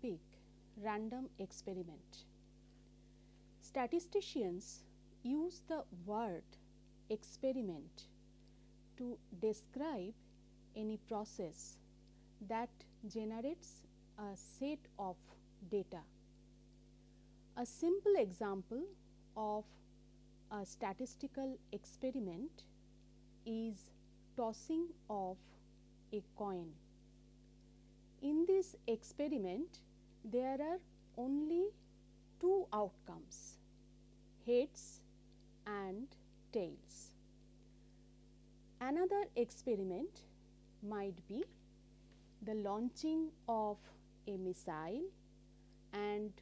topic random experiment. Statisticians use the word experiment to describe any process that generates a set of data. A simple example of a statistical experiment is tossing of a coin. In this experiment, there are only two outcomes heads and tails. Another experiment might be the launching of a missile and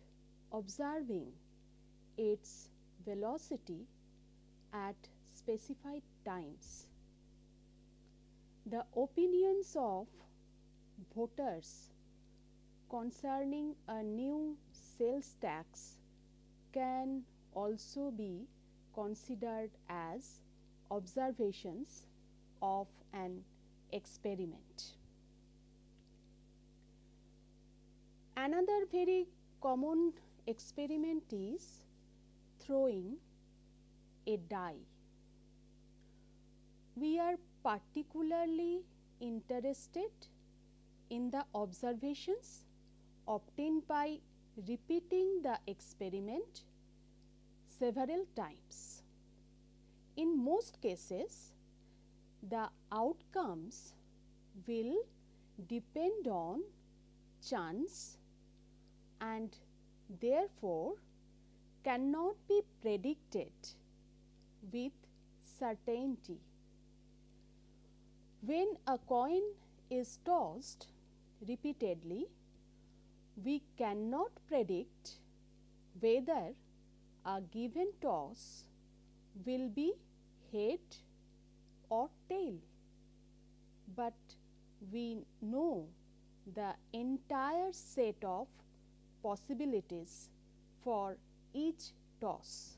observing its velocity at specified times. The opinions of voters concerning a new sales tax can also be considered as observations of an experiment. Another very common experiment is throwing a die. We are particularly interested in the observations obtained by repeating the experiment several times. In most cases, the outcomes will depend on chance and therefore cannot be predicted with certainty. When a coin is tossed repeatedly, we cannot predict whether a given toss will be head or tail, but we know the entire set of possibilities for each toss.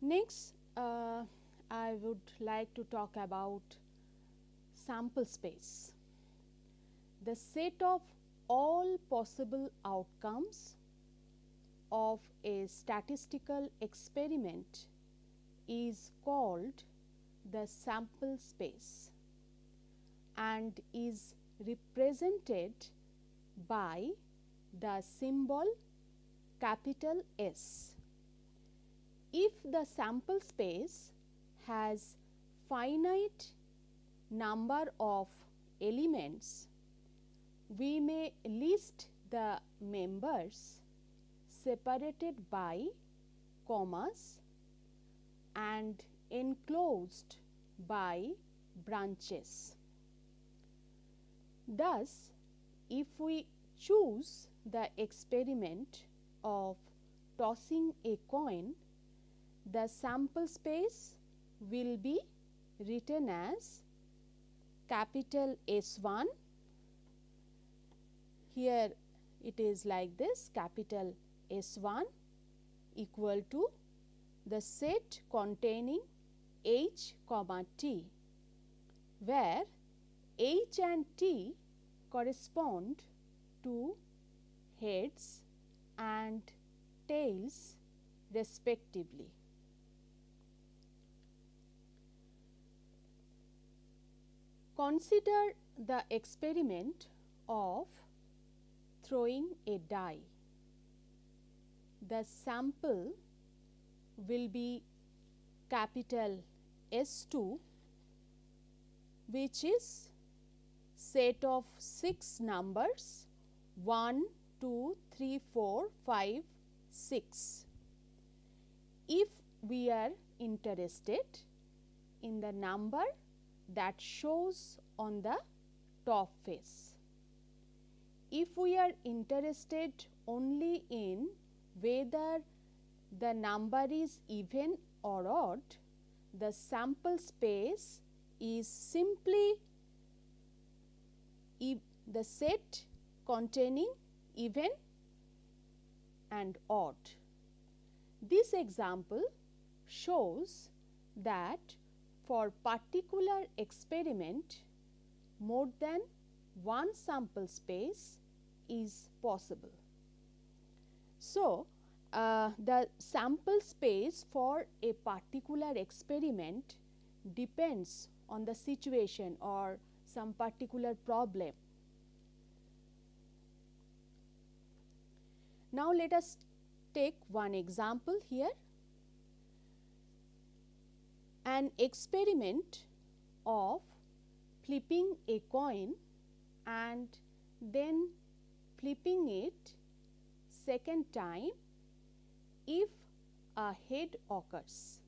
Next, uh, I would like to talk about sample space. The set of all possible outcomes of a statistical experiment is called the sample space and is represented by the symbol capital S. If the sample space has finite number of elements, we may list the members separated by commas and enclosed by branches. Thus, if we choose the experiment of tossing a coin, the sample space will be written as capital S 1. Here it is like this capital S 1 equal to the set containing H comma T, where H and T correspond to heads and tails respectively. Consider the experiment of throwing a die. The sample will be capital S 2 which is set of 6 numbers 1, 2, 3, 4, 5, 6. If we are interested in the number that shows on the top face. If we are interested only in whether the number is even or odd, the sample space is simply the set containing even and odd. This example shows that for particular experiment more than one sample space is possible. So, uh, the sample space for a particular experiment depends on the situation or some particular problem. Now, let us take one example here. An experiment of flipping a coin and then flipping it second time if a head occurs.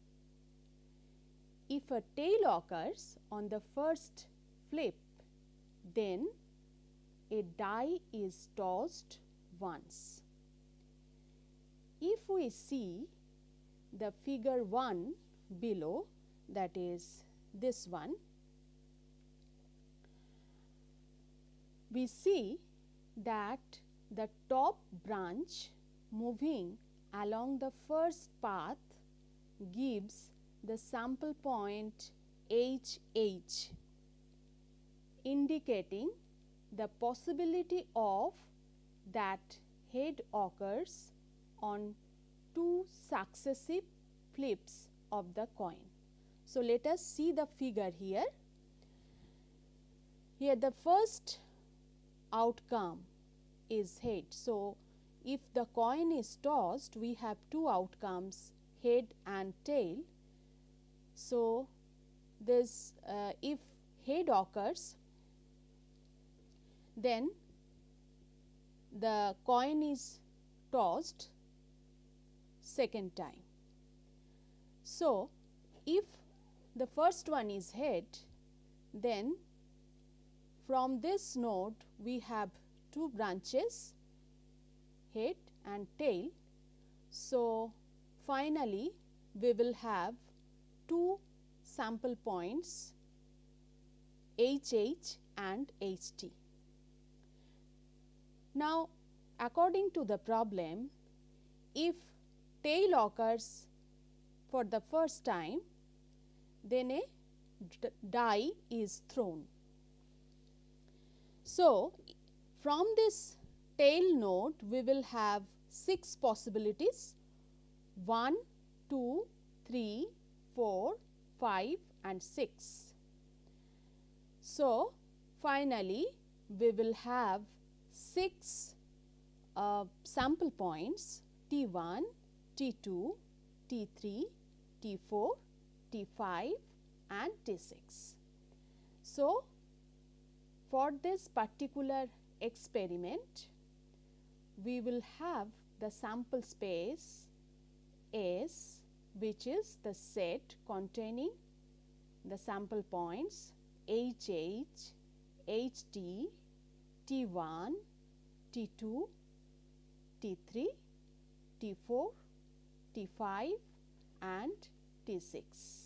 If a tail occurs on the first flip, then a die is tossed once. If we see the figure 1 below that is this one, we see that the top branch moving along the first path gives the sample point H H indicating the possibility of that head occurs on two successive flips of the coin. So, let us see the figure here. Here the first outcome is head. So, if the coin is tossed we have two outcomes head and tail. So, this uh, if head occurs then the coin is tossed second time. So, if the first one is head then from this node we have two branches head and tail. So, finally, we will have two sample points HH and HT. Now, according to the problem, if tail occurs for the first time, then a die is thrown. So, from this tail node we will have 6 possibilities 1, 2, 3, 4, 5 and 6. So, finally, we will have 6 uh, sample points T 1, T 2, T 3, T 4, T 5 and T 6. So, for this particular experiment, we will have the sample space S which is the set containing the sample points HH, HT, T1, T2, T3, T4, T5 and T6.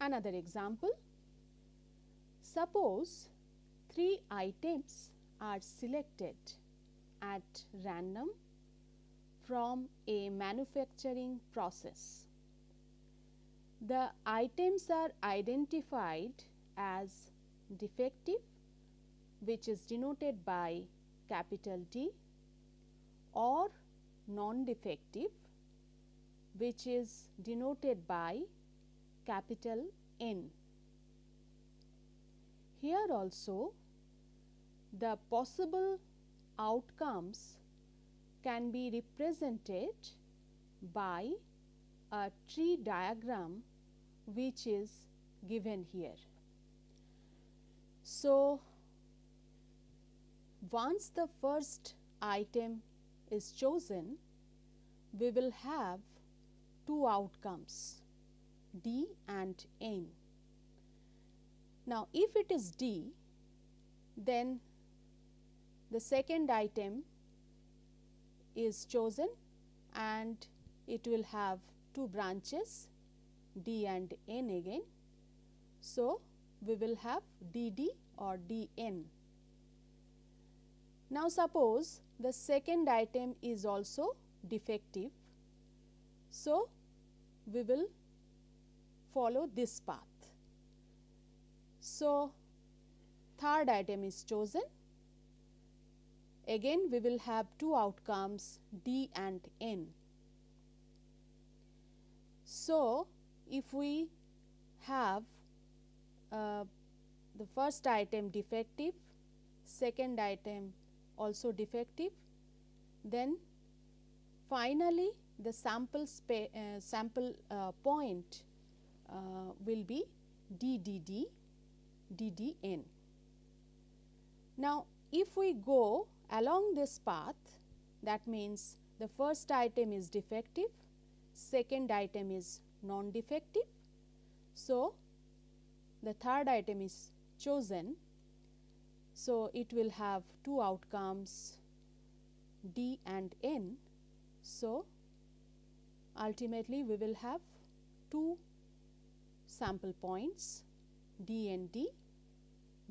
Another example, suppose three items are selected at random from a manufacturing process. The items are identified as defective which is denoted by capital D or non-defective which is denoted by capital N. Here also the possible outcomes can be represented by a tree diagram which is given here. So, once the first item is chosen, we will have two outcomes D and N. Now, if it is D, then the second item is chosen and it will have two branches D and N again. So, we will have DD or DN. Now, suppose the second item is also defective. So, we will follow this path. So, third item is chosen. Again we will have two outcomes D and N. So, if we have uh, the first item defective, second item also defective, then finally, the sample uh, sample uh, point uh, will be DDD DDN. Now, if we go along this path that means the first item is defective, second item is non-defective. So, the third item is chosen. So, it will have two outcomes D and N. So, ultimately we will have two sample points D and D,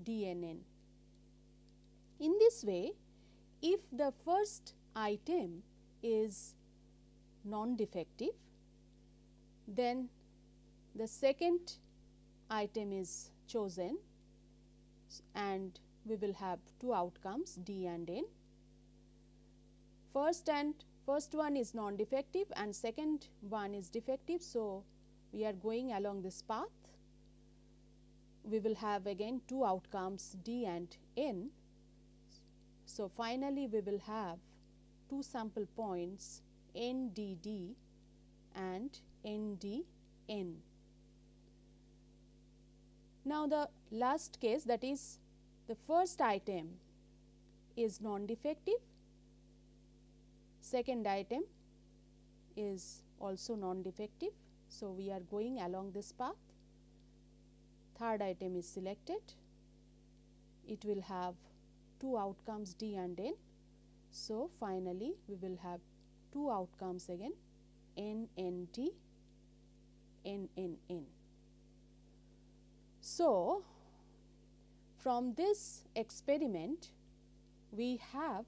D and N. In this way, if the first item is non-defective, then the second item is chosen and we will have two outcomes D and N. First and first one is non-defective and second one is defective. So, we are going along this path. We will have again two outcomes D and N. So, finally, we will have two sample points NDD and NDN. Now, the last case that is the first item is non-defective, second item is also non-defective. So, we are going along this path, third item is selected, it will have two outcomes D and N. So, finally, we will have two outcomes again N N D N N N. So, from this experiment we have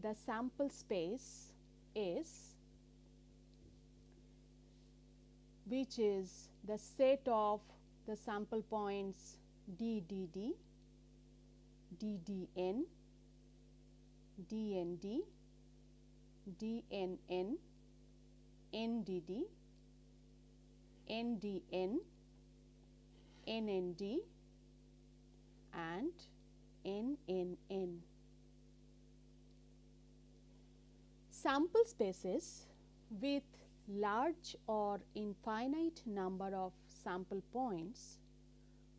the sample space S which is the set of the sample points D D D DDN, DND, DNN, NDD, NDN, NND and NNN. Sample spaces with large or infinite number of sample points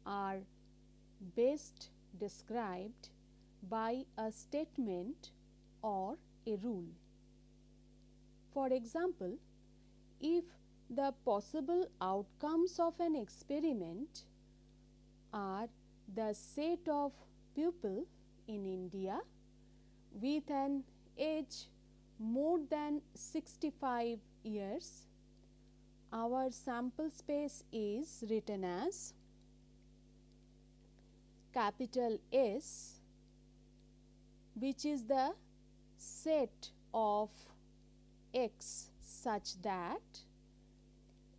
are best described by a statement or a rule. For example, if the possible outcomes of an experiment are the set of people in India with an age more than 65 years, our sample space is written as capital S which is the set of x such that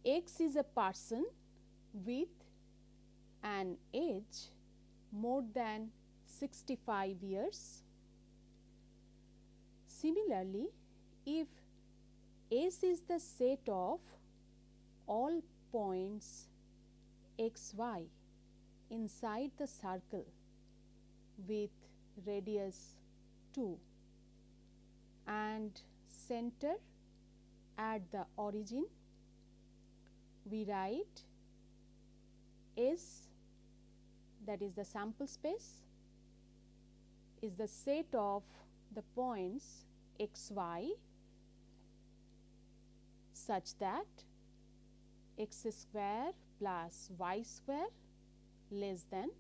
x is a person with an age more than 65 years. Similarly, if S is the set of all points x y inside the circle with radius 2 and center at the origin we write S that is the sample space is the set of the points x y such that x square plus y square less than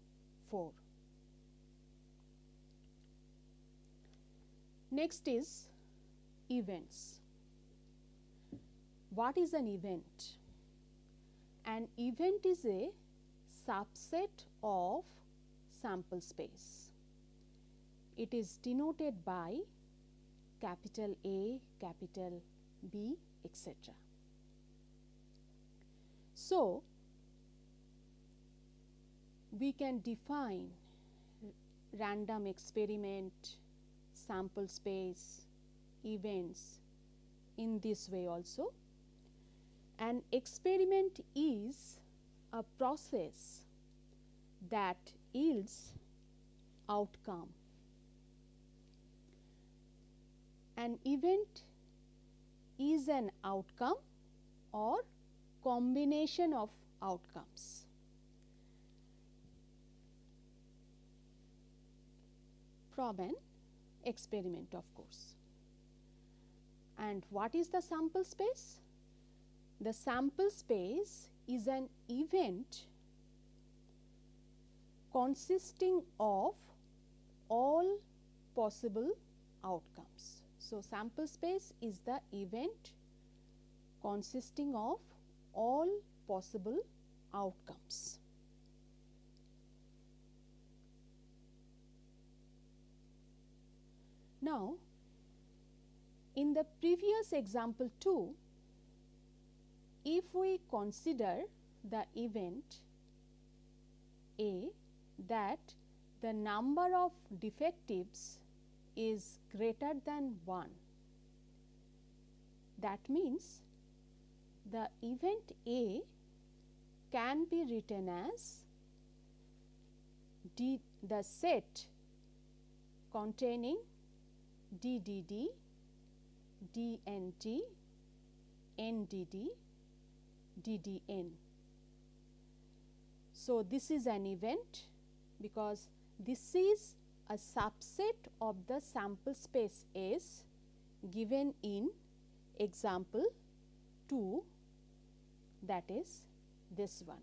4. Next is events. What is an event? An event is a subset of sample space. It is denoted by capital A, capital B, etc. So, we can define random experiment, sample space, events in this way also. An experiment is a process that yields outcome. An event is an outcome or combination of outcomes. from an experiment of course. And what is the sample space? The sample space is an event consisting of all possible outcomes. So, sample space is the event consisting of all possible outcomes. Now, in the previous example 2, if we consider the event A that the number of defectives is greater than 1, that means the event A can be written as D, the set containing DDD, DNT, NDD, DDN. So, this is an event because this is a subset of the sample space is given in example 2 that is this one.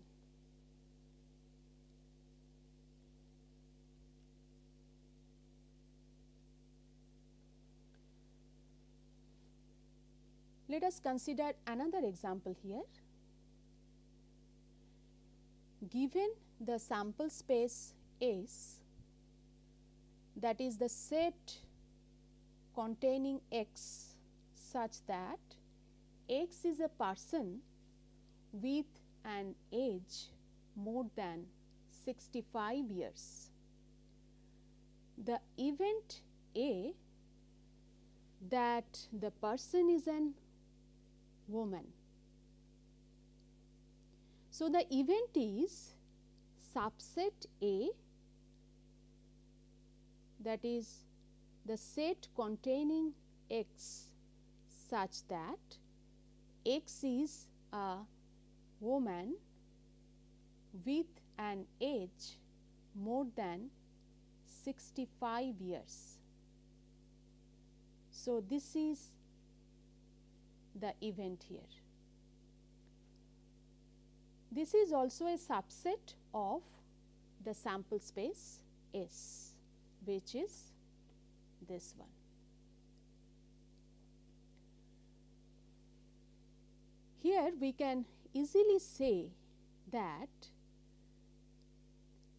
Let us consider another example here. Given the sample space S that is the set containing x such that x is a person with an age more than 65 years. The event A that the person is an woman. So, the event is subset A that is the set containing x such that x is a woman with an age more than 65 years. So, this is the event here. This is also a subset of the sample space S which is this one. Here we can easily say that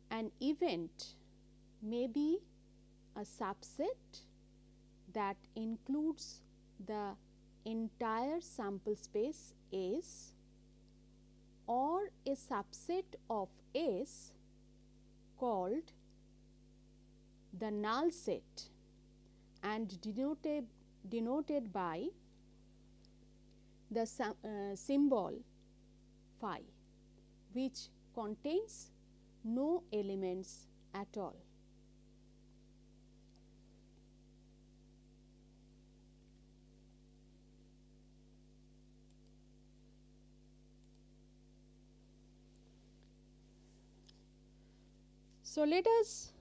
an event may be a subset that includes the entire sample space S or a subset of S called the null set and denoted, denoted by the uh, symbol phi which contains no elements at all. So, let us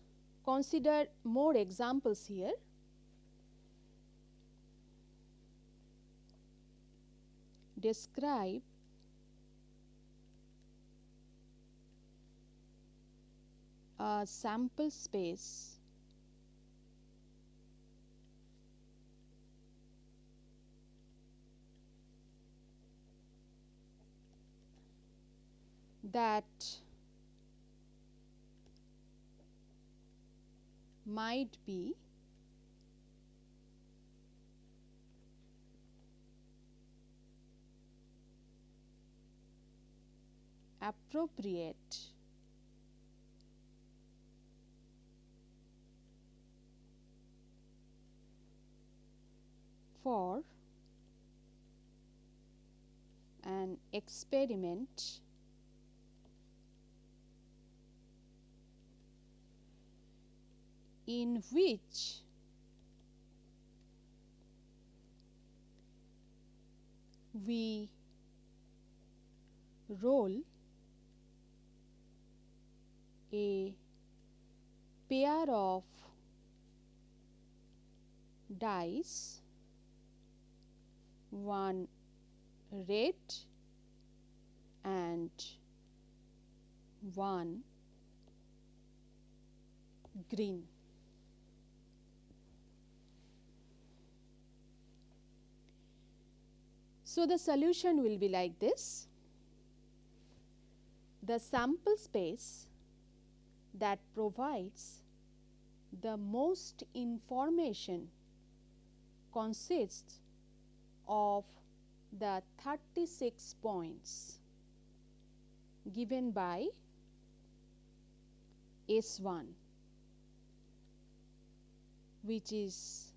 consider more examples here. Describe a sample space that might be appropriate for an experiment in which we roll a pair of dice one red and one green. So, the solution will be like this. The sample space that provides the most information consists of the 36 points given by S1 which is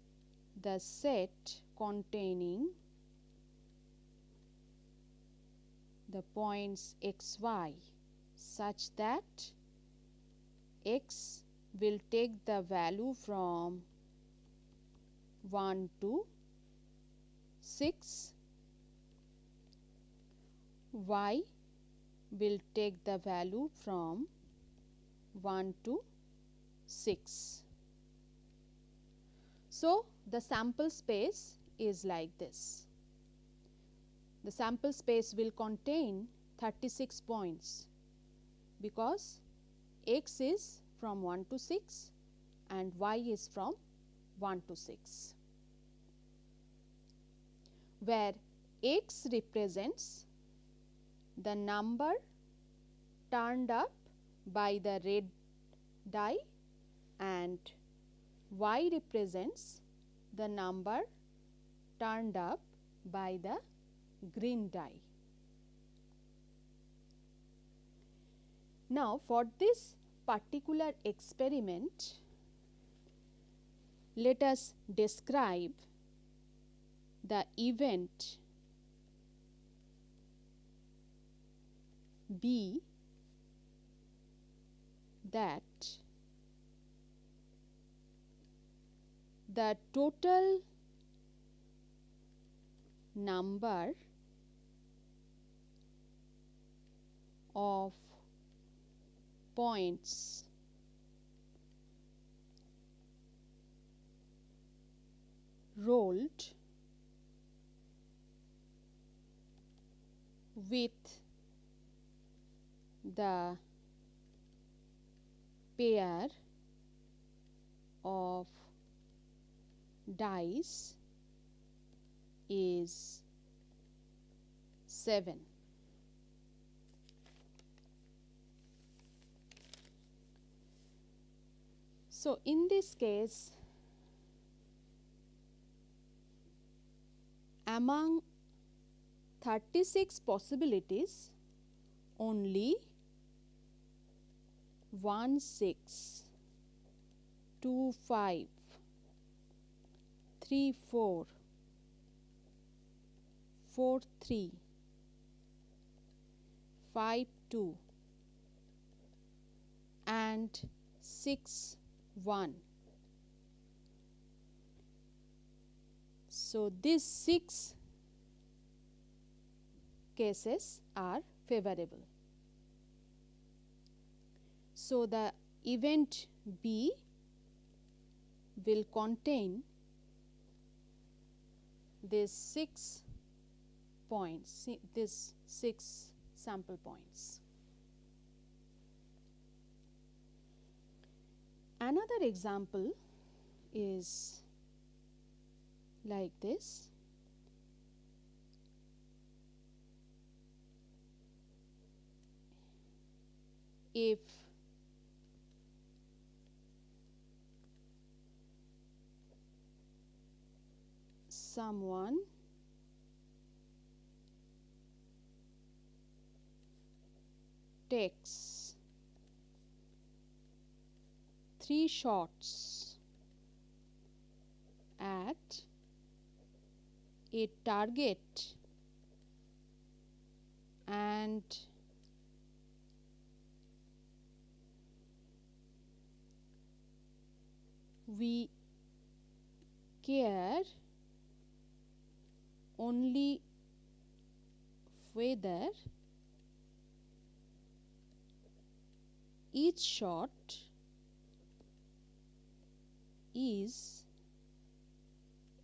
the set containing the points x y such that x will take the value from 1 to 6 y will take the value from 1 to 6. So, the sample space is like this. The sample space will contain 36 points because x is from 1 to 6 and y is from 1 to 6 where x represents the number turned up by the red die and y represents the number turned up by the green die. Now, for this particular experiment, let us describe the event B that the total number of points rolled with the pair of dice is 7. So, in this case among 36 possibilities only 1 6 2 5 3 4 4 3 5 2 and 6 1 so these 6 cases are favorable so, the event B will contain these 6 points, this 6 sample points. Another example is like this. If someone takes three shots at a target and we care only whether each shot is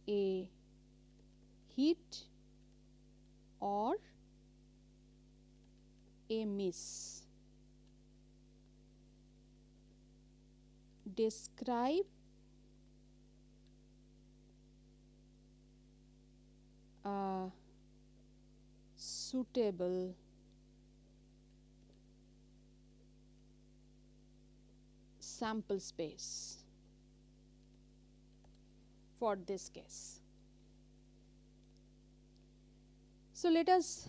a hit or a miss. Describe a suitable sample space for this case. So, let us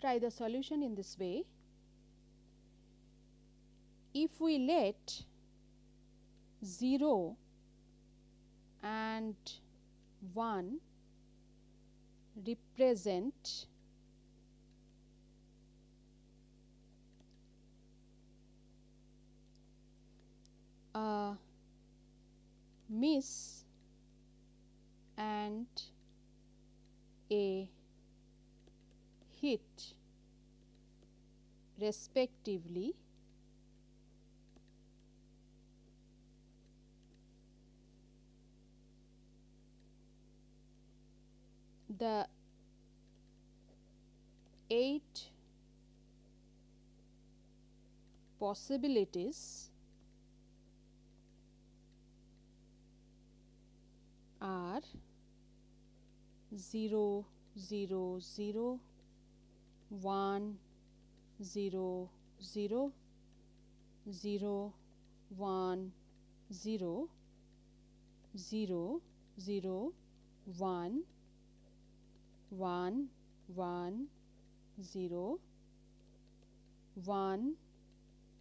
try the solution in this way. If we let 0 and 1 represent a miss and a hit respectively the eight possibilities are 0 0 0 1 0 0 0 1 0 0 0 1 1 1 0 1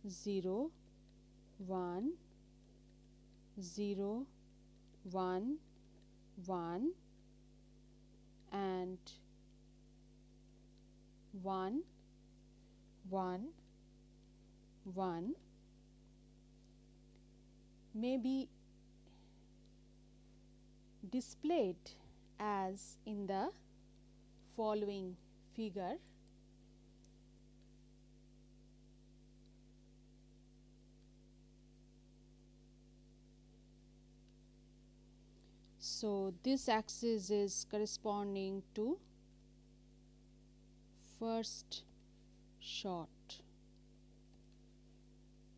0 1 0 1 1 and 1 1 1 may be displayed as in the following figure So, this axis is corresponding to first shot.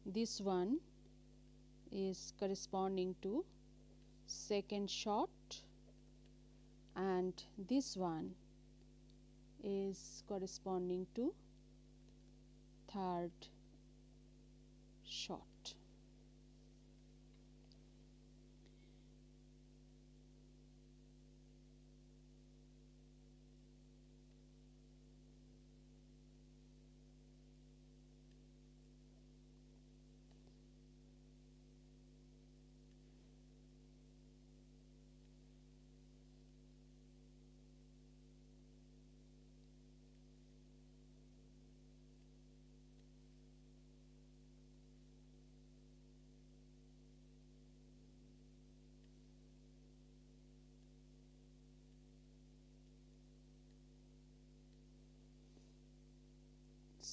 This one is corresponding to second shot and this one is corresponding to third shot.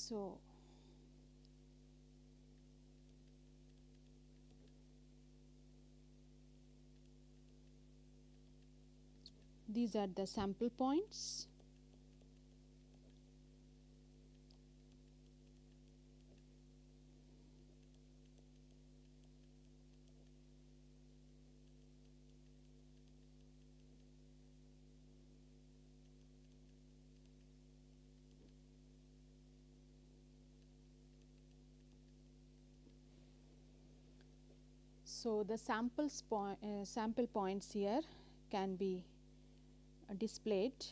So, these are the sample points. So, the samples point, uh, sample points here can be displayed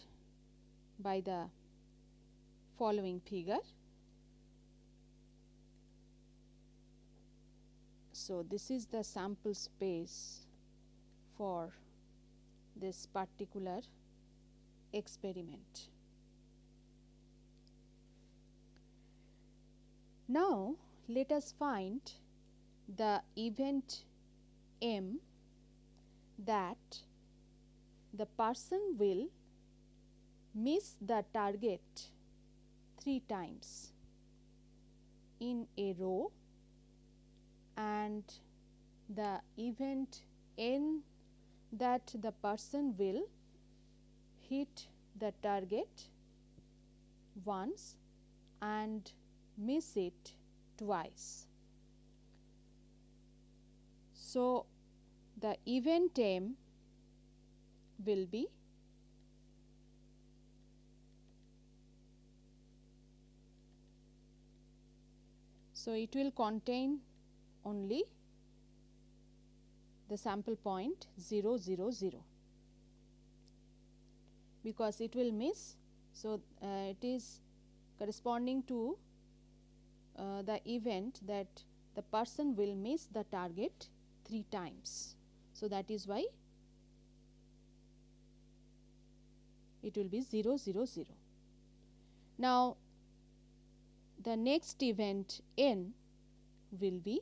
by the following figure. So, this is the sample space for this particular experiment. Now, let us find the event M that the person will miss the target 3 times in a row and the event n that the person will hit the target once and miss it twice. So, the event M will be so it will contain only the sample point 0 0 0 because it will miss so uh, it is corresponding to uh, the event that the person will miss the target 3 times. So, that is why it will be 0 0 0. Now, the next event n will be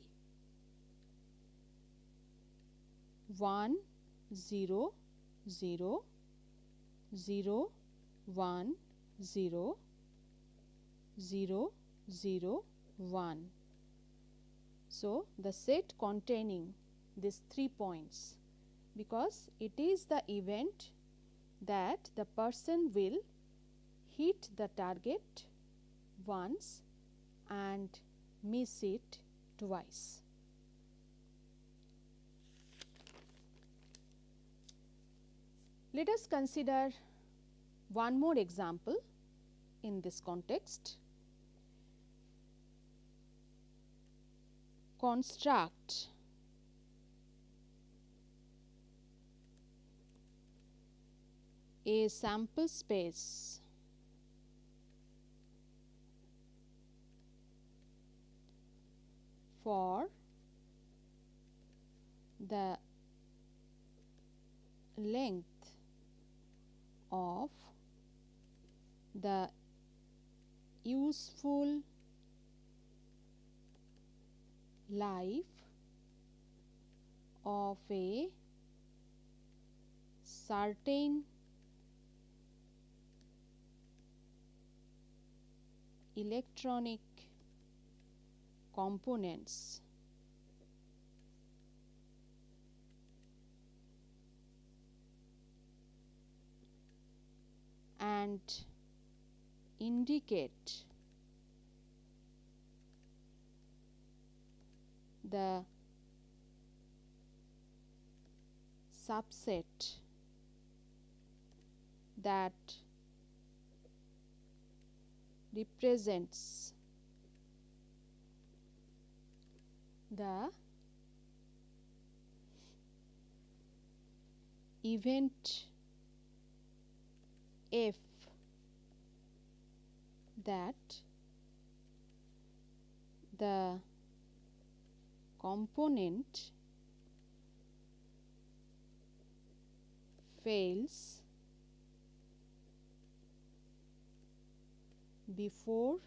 1 0 0 0 1 0 0 0 1. So, the set containing these 3 points because it is the event that the person will hit the target once and miss it twice. Let us consider one more example in this context. construct a sample space. For the length of the useful life of a certain electronic components. And indicate the subset that represents the event F that the component fails before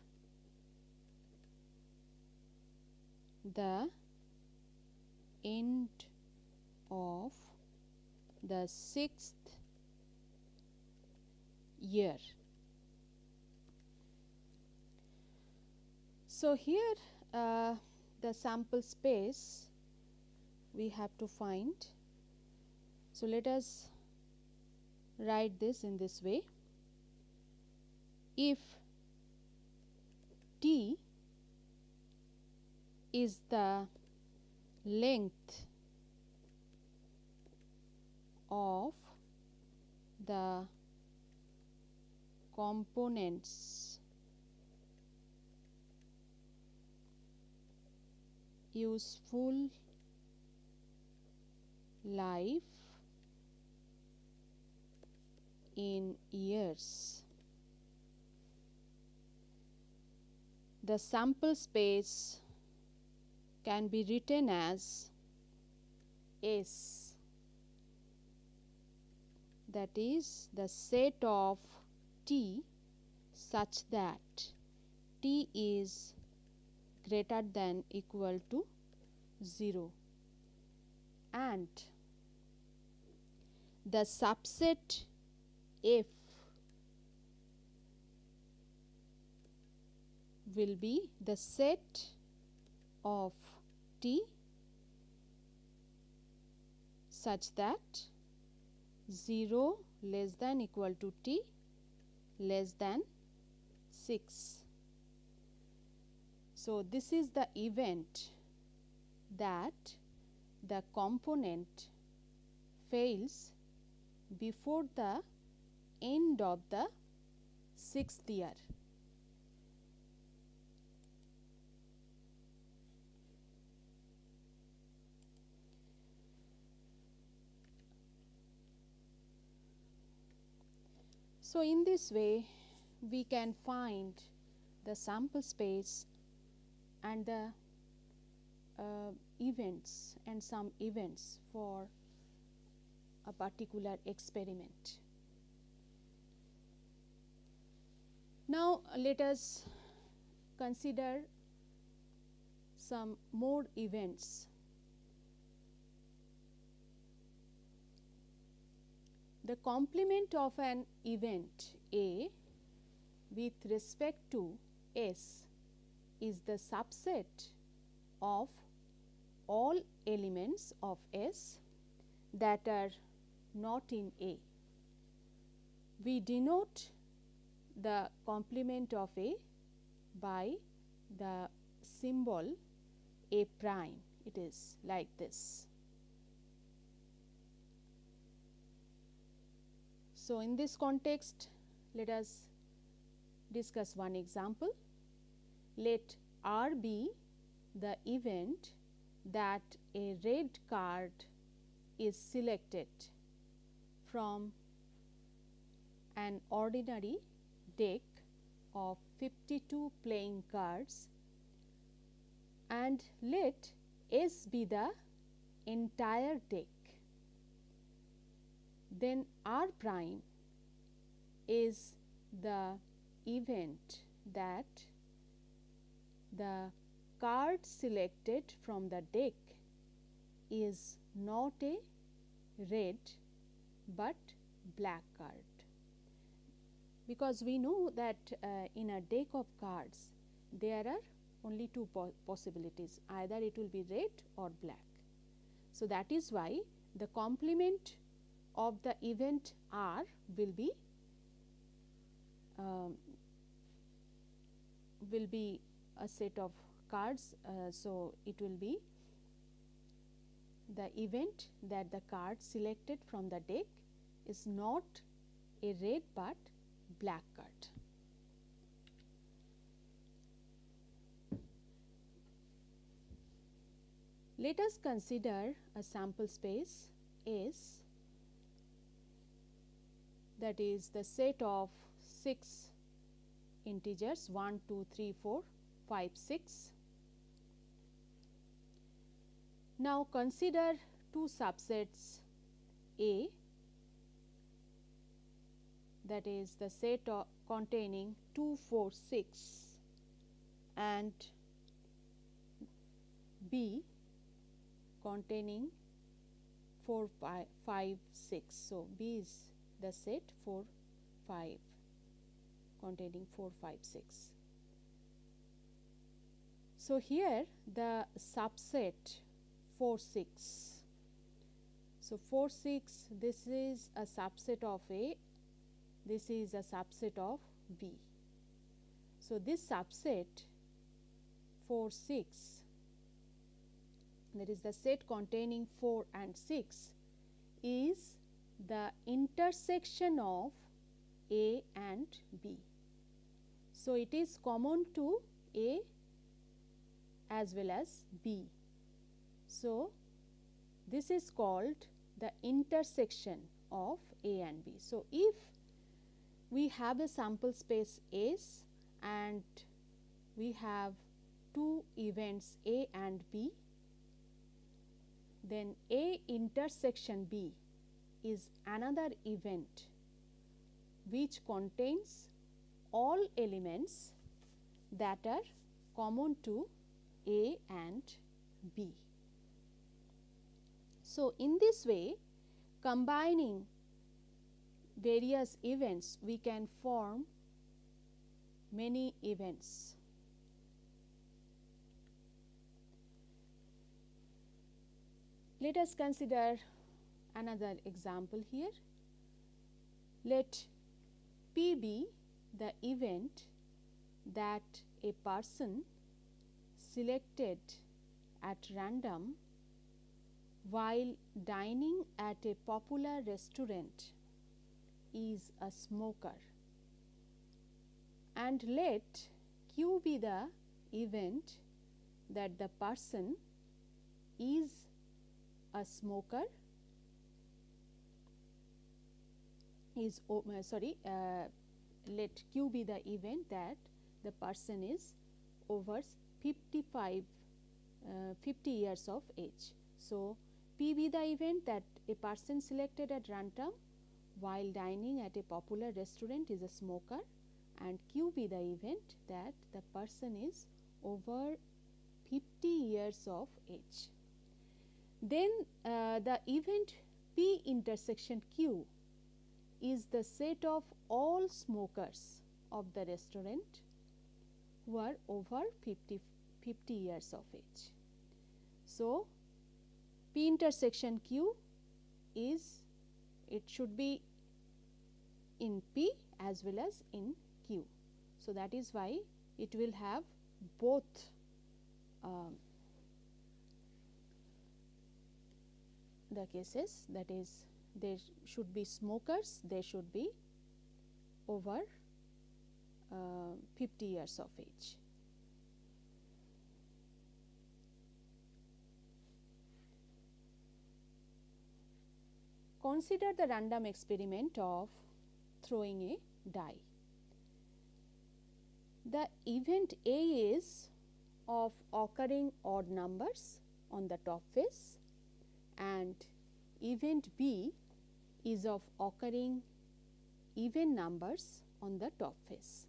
the end of the sixth year. So, here uh, the sample space we have to find. So, let us write this in this way. If T is the length of the components. Useful life in years the sample space can be written as S. That is the set of T such that T is greater than equal to 0 and the subset F will be the set of T such that 0 less than equal to T less than 6. So, this is the event that the component fails before the end of the sixth year. So, in this way we can find the sample space and the uh, events and some events for a particular experiment. Now, let us consider some more events. The complement of an event A with respect to S is the subset of all elements of S that are not in A. We denote the complement of A by the symbol A prime, it is like this. So, in this context, let us discuss one example. Let R be the event that a red card is selected from an ordinary deck of 52 playing cards and let S be the entire deck. Then R prime is the event that the card selected from the deck is not a red, but black card because we know that uh, in a deck of cards there are only two po possibilities either it will be red or black. So, that is why the complement of the event R will be um, will be a set of cards. Uh, so, it will be the event that the card selected from the deck is not a red, but black card. Let us consider a sample space S that is the set of 6 integers 1, 2, 3, 4, 5, 6. Now, consider two subsets A that is the set containing 2, 4, 6 and B containing 4, 5, 5, 6. So, B is the set 4, 5 containing 4, 5, 6. So, here the subset 4, 6. So, 4, 6 this is a subset of A, this is a subset of B. So, this subset 4, 6 that is the set containing 4 and 6 is the intersection of A and B. So, it is common to A as well as B. So, this is called the intersection of A and B. So, if we have a sample space S and we have two events A and B, then A intersection B is another event which contains all elements that are common to A and B. So, in this way combining various events we can form many events. Let us consider another example here. Let P be the event that a person selected at random while dining at a popular restaurant is a smoker and let q be the event that the person is a smoker is oh, uh, sorry uh, let q be the event that the person is over 55 uh, 50 years of age. So, P be the event that a person selected at random while dining at a popular restaurant is a smoker and Q be the event that the person is over 50 years of age. Then uh, the event P intersection Q is the set of all smokers of the restaurant who are over 50, 50 years of age. So, P intersection Q is it should be in P as well as in Q. So, that is why it will have both um, the cases that is there should be smokers, there should be over uh, 50 years of age. Consider the random experiment of throwing a die. The event A is of occurring odd numbers on the top face and event B is of occurring even numbers on the top face.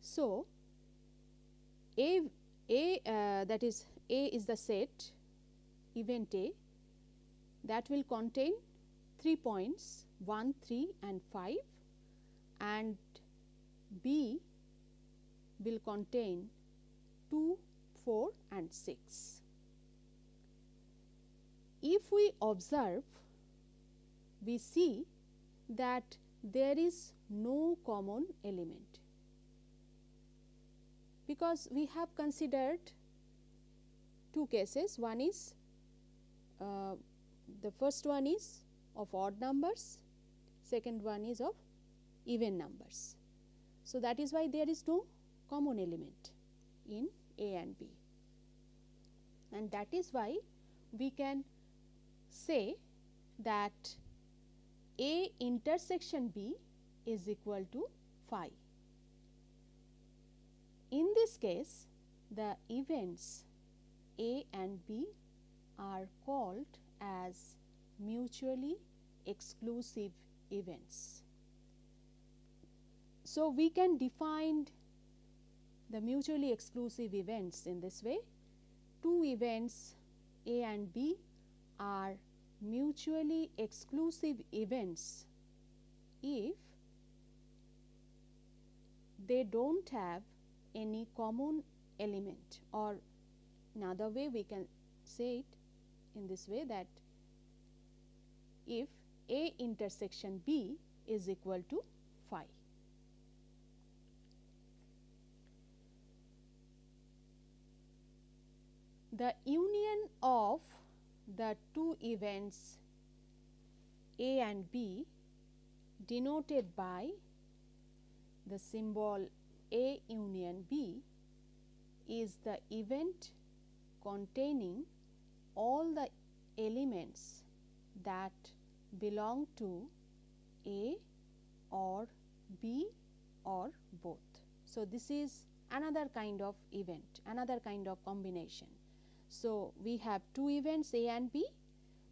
So, A, A uh, that is A is the set event A that will contain 3 points 1, 3 and 5 and B will contain 2, 4 and 6. If we observe, we see that there is no common element. Because we have considered two cases. One is uh, the first one is of odd numbers. Second one is of even numbers. So, that is why there is no common element in A and B. And that is why we can say that A intersection B is equal to phi. In this case the events A and B are called as mutually exclusive events. So, we can define the mutually exclusive events in this way. Two events A and B are mutually exclusive events if they do not have any common element or another way we can say it in this way that if A intersection B is equal to phi. The union of the two events A and B denoted by the symbol A union B is the event containing all the elements that belong to A or B or both. So, this is another kind of event, another kind of combination. So, we have two events A and B.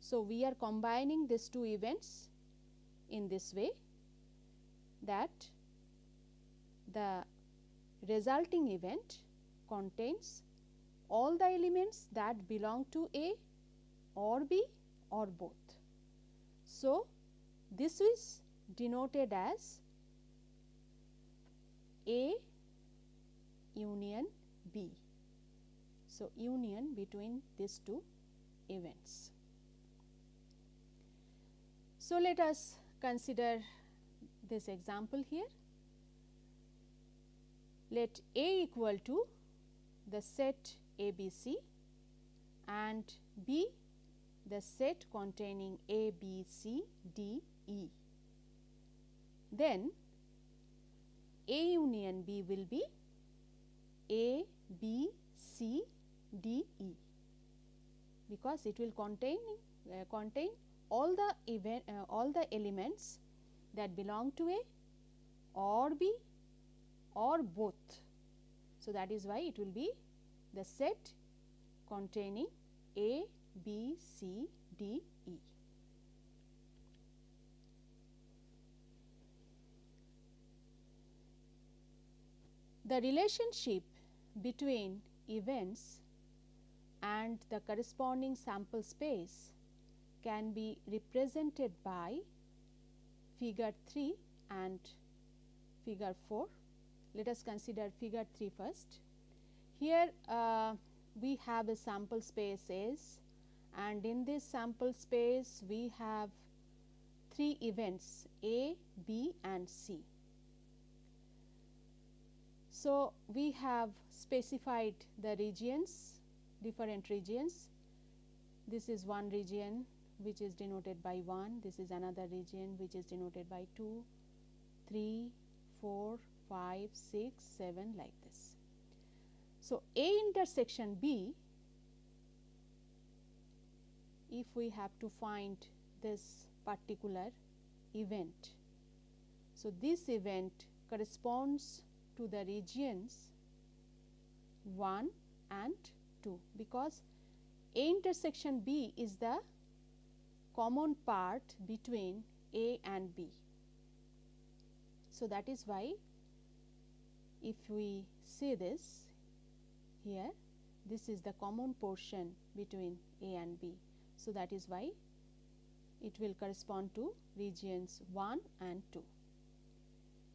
So, we are combining these two events in this way that the resulting event contains all the elements that belong to A or B or both. So, this is denoted as A union B. So, union between these two events. So, let us consider this example here. Let A equal to the set ABC and B the set containing A, B, C, D, E. Then A union B will be A, B, C, D, E because it will contain uh, contain all the event uh, all the elements that belong to A or B or both. So, that is why it will be the set containing A, B, C, D, E. The relationship between events and the corresponding sample space can be represented by figure 3 and figure 4. Let us consider figure 3 first. Here uh, we have a sample space S and in this sample space we have three events A, B and C. So, we have specified the regions different regions. This is one region which is denoted by 1, this is another region which is denoted by 2, 3, 4, 5, 6, 7 like this. So, A intersection B if we have to find this particular event. So, this event corresponds to the regions 1 and 2 because A intersection B is the common part between A and B. So, that is why if we see this here this is the common portion between A and B. So, that is why it will correspond to regions 1 and 2.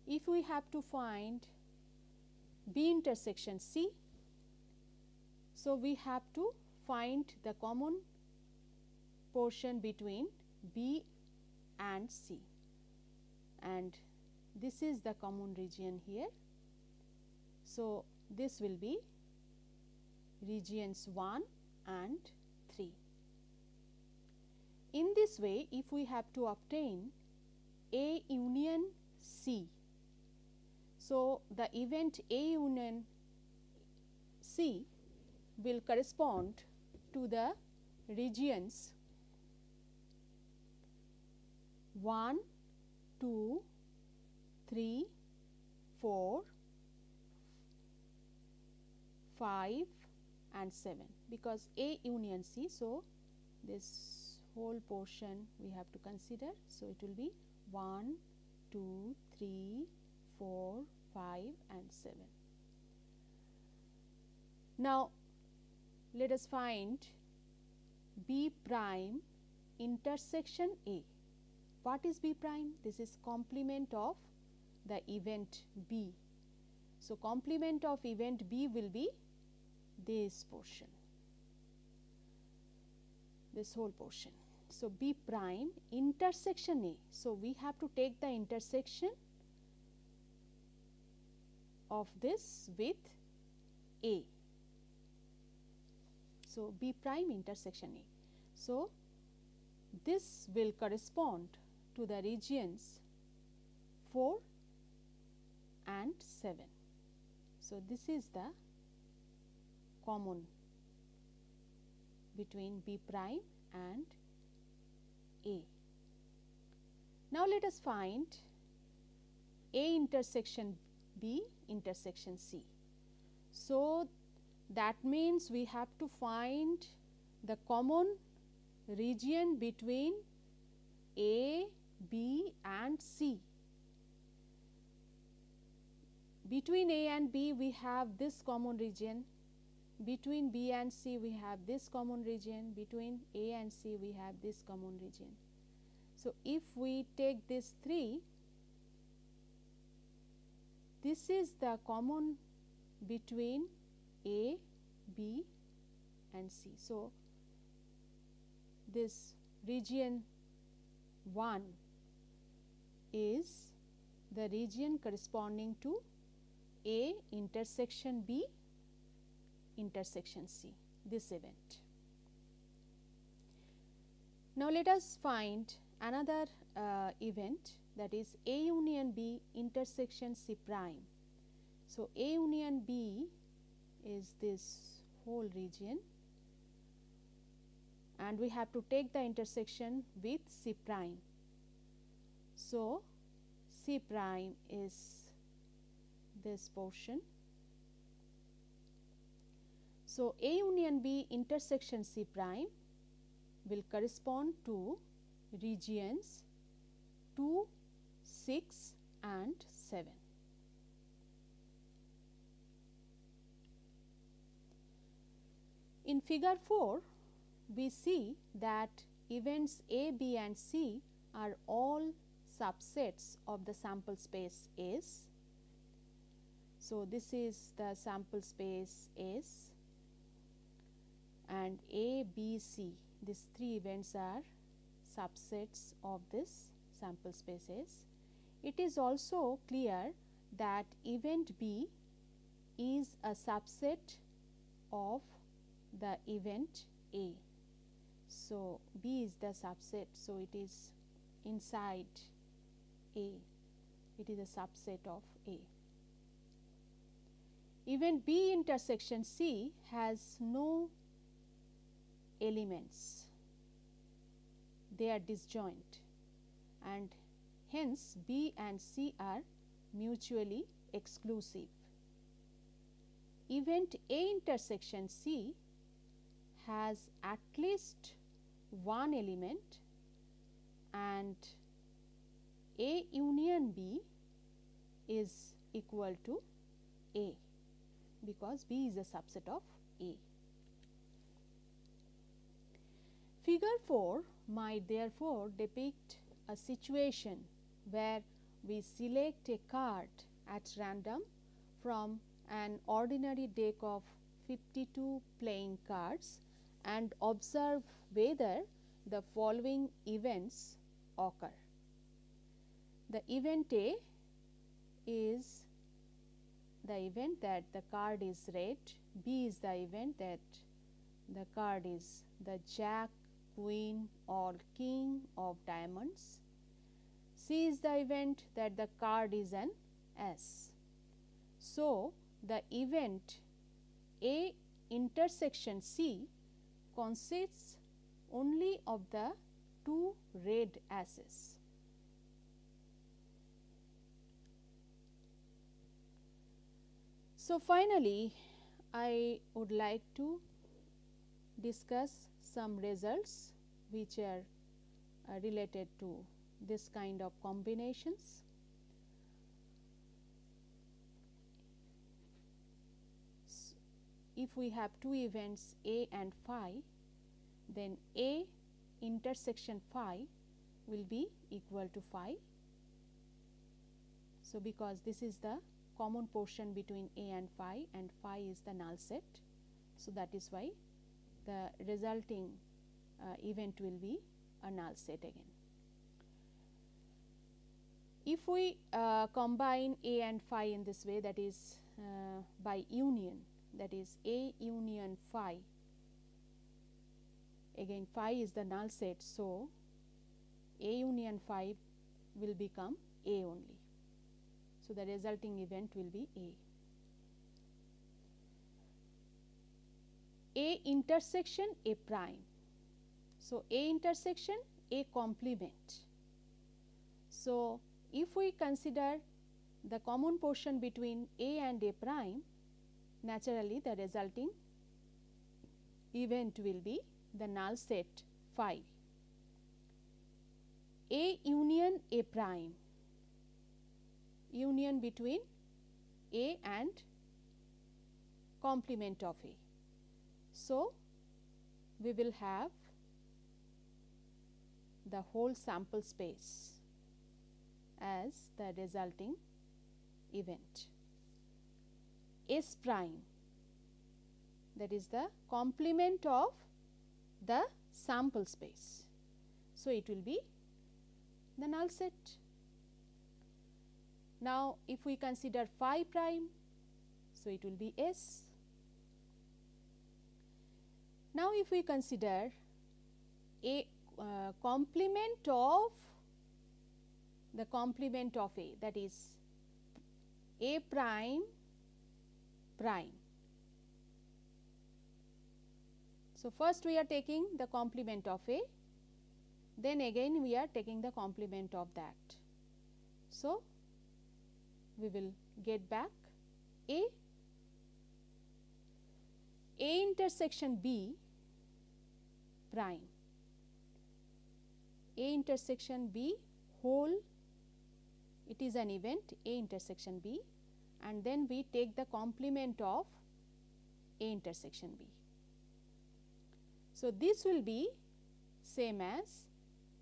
If we have to find B intersection C, so we have to find the common portion between B and C and this is the common region here. So, this will be regions 1 and 3. In this way, if we have to obtain A union C, so the event A union C will correspond to the regions 1, 2, 3, 4, 5 and 7 because A union C. So, this whole portion we have to consider. So, it will be 1, 2, 3, 4, 5 and 7. Now, let us find B prime intersection A. What is B prime? This is complement of the event B. So, complement of event B will be this portion, this whole portion. So, B prime intersection A. So, we have to take the intersection of this with A. So, B prime intersection A. So, this will correspond to the regions 4 and 7. So, this is the common between B prime and a. Now, let us find A intersection B intersection C. So, that means we have to find the common region between A, B and C. Between A and B we have this common region, between B and C we have this common region, between A and C we have this common region. So, if we take this 3, this is the common between A, B and C. So, this region 1 is the region corresponding to A intersection B intersection C this event. Now, let us find another uh, event that is A union B intersection C prime. So, A union B is this whole region and we have to take the intersection with C prime. So, C prime is this portion. So, A union B intersection C prime will correspond to regions 2, 6 and 7. In figure 4, we see that events A, B and C are all subsets of the sample space S. So, this is the sample space S and A, B, C these three events are subsets of this sample space S. It is also clear that event B is a subset of the event A. So, B is the subset. So, it is inside A, it is a subset of A. Event B intersection C has no elements, they are disjoint and hence B and C are mutually exclusive. Event A intersection C has at least one element and A union B is equal to A because B is a subset of A. Figure 4 might therefore depict a situation where we select a card at random from an ordinary deck of 52 playing cards and observe whether the following events occur. The event A is the event that the card is red, B is the event that the card is the jack, queen or king of diamonds, C is the event that the card is an ace. So, the event A intersection C consists only of the two red aces. So, finally, I would like to discuss some results which are uh, related to this kind of combinations. If we have two events A and phi, then A intersection phi will be equal to phi. So, because this is the common portion between A and phi and phi is the null set. So, that is why the resulting uh, event will be a null set again. If we uh, combine A and phi in this way that is uh, by union that is A union phi again phi is the null set. So, A union phi will become A only. So, the resulting event will be A. A intersection A prime. So, A intersection A complement. So, if we consider the common portion between A and A prime naturally the resulting event will be the null set phi. A union A prime union between A and complement of A. So, we will have the whole sample space as the resulting event. S prime that is the complement of the sample space. So, it will be the null set. Now, if we consider phi prime, so it will be S. Now, if we consider a uh, complement of the complement of A that is A prime prime. So, first we are taking the complement of A, then again we are taking the complement of that. So, we will get back A, A intersection B prime, A intersection B whole it is an event A intersection B and then we take the complement of A intersection B. So, this will be same as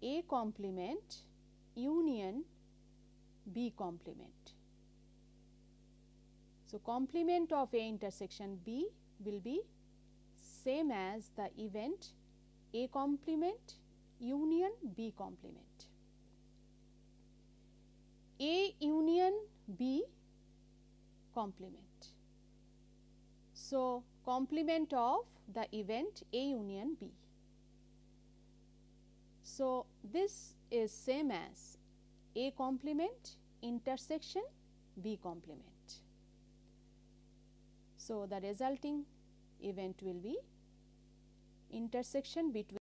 A complement union B complement. So, complement of A intersection B will be same as the event A complement union B complement. A union B complement. So, complement of the event A union B. So, this is same as A complement intersection B complement. So, the resulting event will be intersection between